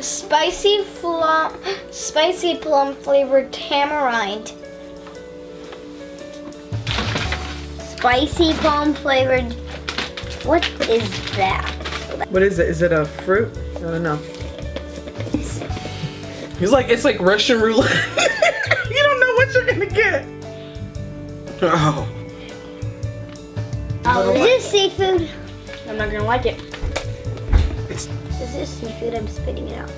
Spicy plum, spicy plum flavored tamarind. Spicy plum flavored. What is that? What is it? Is it a fruit? I don't know. He's like, it's like Russian roulette. you don't know what you're gonna get. Oh. Oh, is this seafood? I'm not gonna like it. It's Is this seafood? I'm spitting it out.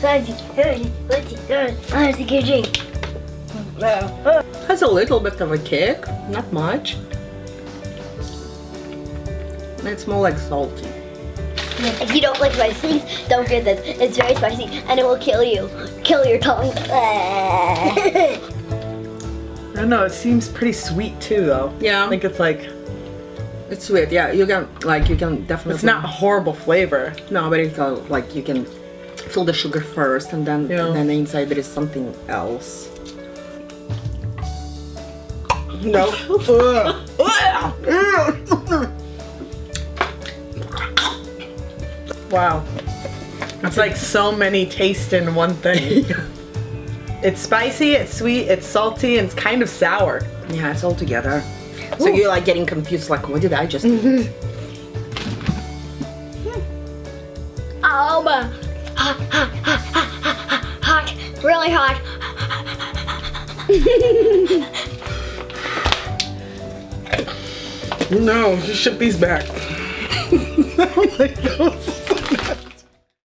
What's it good? What's it good? What's it drink? Has a little bit of a kick, not much. It's more like salty. If you don't like spicy things, don't get this. It's very spicy and it will kill you. Kill your tongue. I don't know, it seems pretty sweet too though. Yeah. I think it's like, It's sweet, yeah. You can like you can definitely. it's not a horrible flavor. No, but it's uh, like you can feel the sugar first, and then Yeah. then inside there is something else. No. wow. It's like so many tastes in one thing. it's spicy, it's sweet, it's salty, and it's kind of sour. Yeah, it's all together. So you're like getting confused, like what did I just eat? Oh, my. Hot, hot, hot, hot, hot, hot, hot. Really hot. No, just ship these back. oh my god.